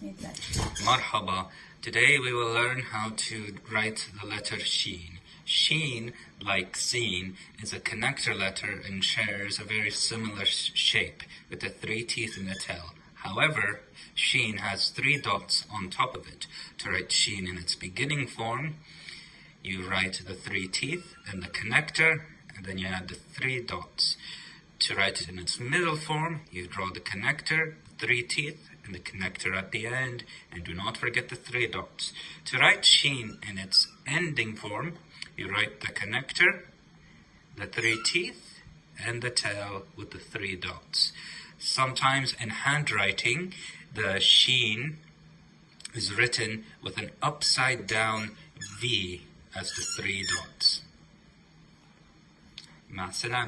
Marhaba. Today we will learn how to write the letter Sheen. Sheen, like Seen, is a connector letter and shares a very similar shape with the three teeth in the tail. However, Sheen has three dots on top of it. To write Sheen in its beginning form, you write the three teeth and the connector, and then you add the three dots. To write it in its middle form, you draw the connector, three teeth, and the connector at the end, and do not forget the three dots. To write sheen in its ending form, you write the connector, the three teeth, and the tail with the three dots. Sometimes in handwriting, the sheen is written with an upside down V as the three dots. مع السلامة